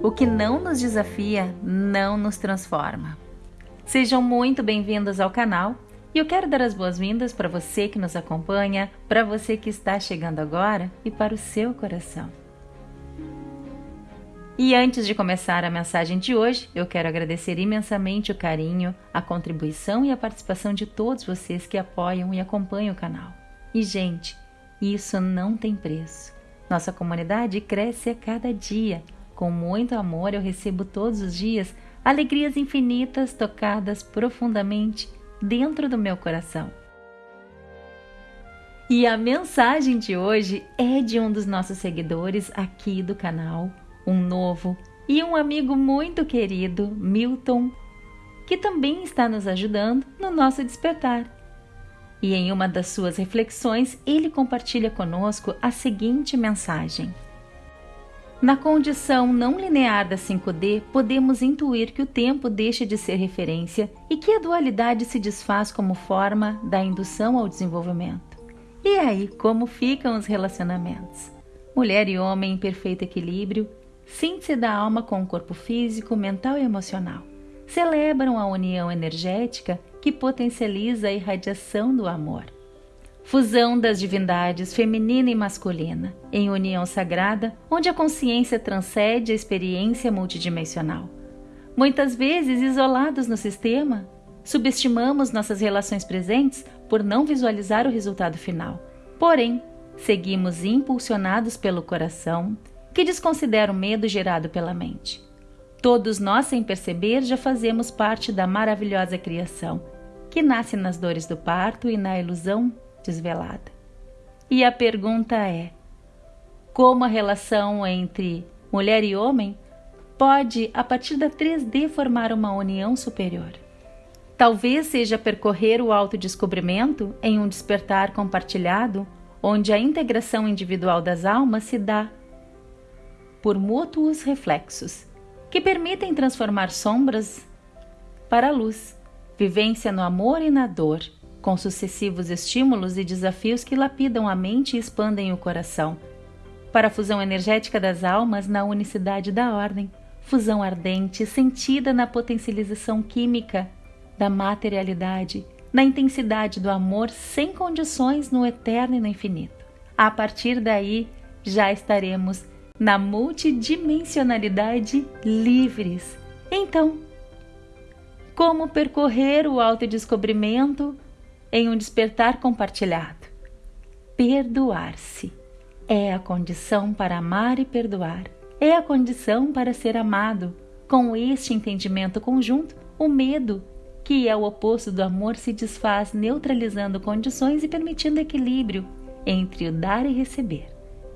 O que não nos desafia não nos transforma. Sejam muito bem-vindos ao canal e eu quero dar as boas-vindas para você que nos acompanha, para você que está chegando agora e para o seu coração. E antes de começar a mensagem de hoje, eu quero agradecer imensamente o carinho, a contribuição e a participação de todos vocês que apoiam e acompanham o canal. E, gente, isso não tem preço. Nossa comunidade cresce a cada dia com muito amor, eu recebo todos os dias alegrias infinitas tocadas profundamente dentro do meu coração. E a mensagem de hoje é de um dos nossos seguidores aqui do canal, um novo e um amigo muito querido, Milton, que também está nos ajudando no nosso despertar. E em uma das suas reflexões, ele compartilha conosco a seguinte mensagem. Na condição não linear da 5D, podemos intuir que o tempo deixa de ser referência e que a dualidade se desfaz como forma da indução ao desenvolvimento. E aí, como ficam os relacionamentos? Mulher e homem em perfeito equilíbrio, síntese da alma com o corpo físico, mental e emocional. Celebram a união energética que potencializa a irradiação do amor fusão das divindades feminina e masculina, em união sagrada, onde a consciência transcende a experiência multidimensional. Muitas vezes, isolados no sistema, subestimamos nossas relações presentes por não visualizar o resultado final. Porém, seguimos impulsionados pelo coração, que desconsidera o medo gerado pela mente. Todos nós, sem perceber, já fazemos parte da maravilhosa criação, que nasce nas dores do parto e na ilusão desvelada. E a pergunta é: como a relação entre mulher e homem pode, a partir da 3D, formar uma união superior? Talvez seja percorrer o autodescobrimento em um despertar compartilhado, onde a integração individual das almas se dá por mútuos reflexos, que permitem transformar sombras para luz, vivência no amor e na dor, com sucessivos estímulos e desafios que lapidam a mente e expandem o coração, para a fusão energética das almas na unicidade da ordem, fusão ardente sentida na potencialização química da materialidade, na intensidade do amor sem condições no eterno e no infinito. A partir daí, já estaremos na multidimensionalidade livres. Então, como percorrer o autodescobrimento em um despertar compartilhado. Perdoar-se é a condição para amar e perdoar, é a condição para ser amado. Com este entendimento conjunto, o medo, que é o oposto do amor, se desfaz, neutralizando condições e permitindo equilíbrio entre o dar e receber,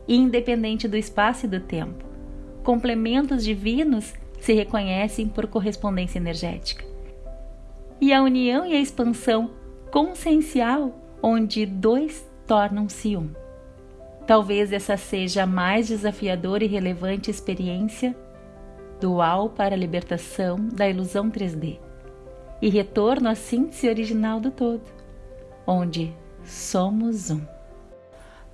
independente do espaço e do tempo. Complementos divinos se reconhecem por correspondência energética. E a união e a expansão consciencial onde dois tornam-se um. Talvez essa seja a mais desafiadora e relevante experiência dual para a libertação da ilusão 3D e retorno à síntese original do todo, onde somos um.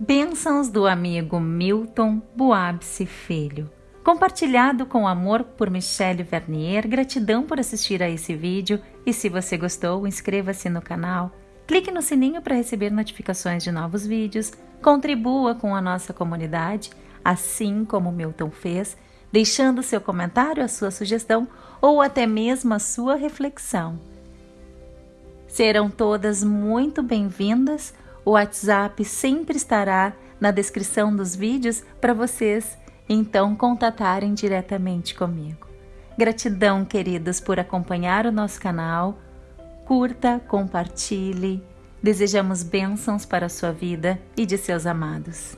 Bênçãos do amigo Milton Boabse Filho. Compartilhado com amor por Michelle Vernier, gratidão por assistir a esse vídeo e se você gostou, inscreva-se no canal, clique no sininho para receber notificações de novos vídeos, contribua com a nossa comunidade, assim como Milton fez, deixando seu comentário, a sua sugestão ou até mesmo a sua reflexão. Serão todas muito bem-vindas. O WhatsApp sempre estará na descrição dos vídeos para vocês então contatarem diretamente comigo. Gratidão, queridos, por acompanhar o nosso canal. Curta, compartilhe. Desejamos bênçãos para a sua vida e de seus amados.